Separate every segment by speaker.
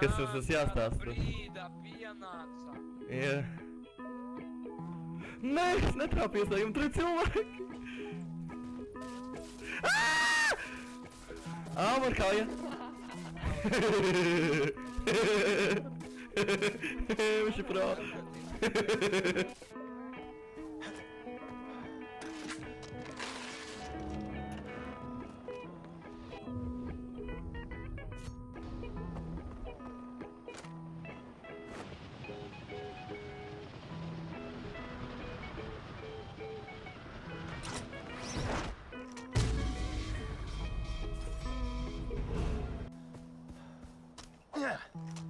Speaker 1: kas jums tas jāstāsta.
Speaker 2: Frīda pienāca.
Speaker 1: Jā. Nē, es netrāpījos, lai jums tur ir cilvēki. Ā, man kāja. Viņš ir pro. 음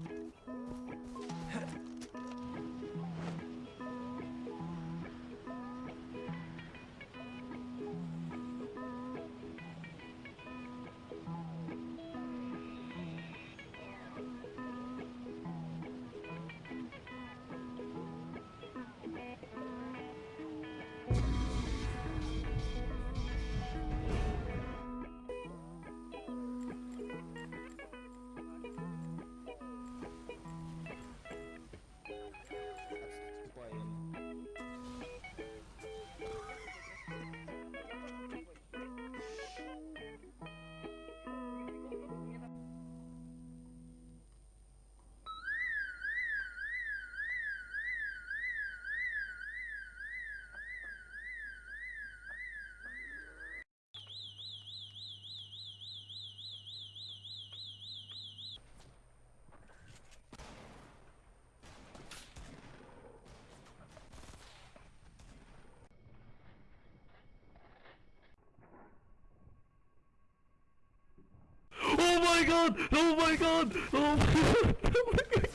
Speaker 1: god! Oh my god! Oh my god! Oh my god!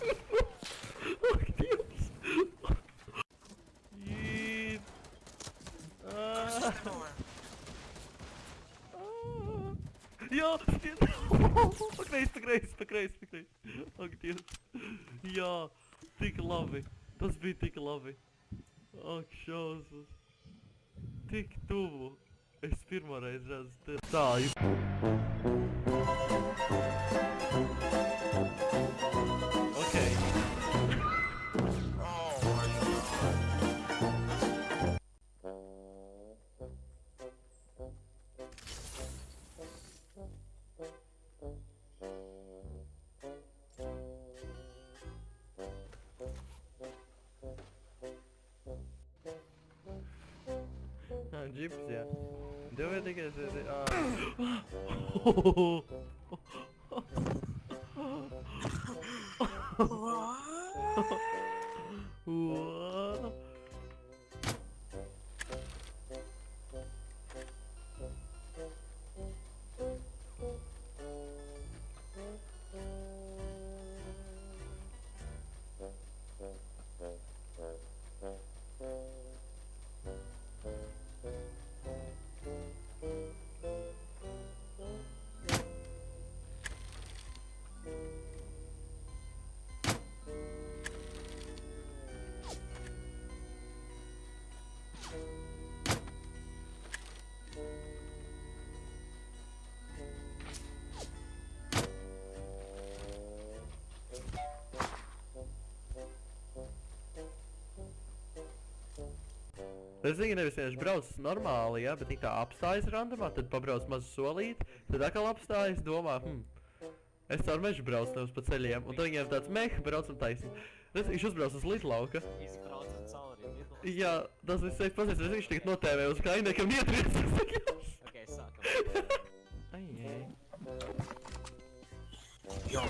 Speaker 1: Oh, Dios! Yeet! Ah. Ah. Ja! Pak deze, pak deze, pak deze, pak deze. Oh, Dios. Ja! Tik lavi. Dat is bij tik lavi. Oh, Jesus. Tik tubo. Estir Moraes é já está aí. Egípcia. 내가 되게 되게 아. 우와. Es zinu, nevis vienkārši brauc normāli, ja, bet tā kā apstājas randomā, tad pabrauc mazu solīti, tad atkal apstājas, domā, hm, es caur mežu braucu nevis pa ceļiem, un tad viņiem tāds meh, braucam taisni. Tas viņš uzbrauc uz lidlauka.
Speaker 3: Izbraucam cauri lidlauka.
Speaker 1: Jā, tas viss teiks pasies, es viņš tagad notēvē uz kainiekam ietriec, es sakās. Ok, sākam. Ai, ai. Jau.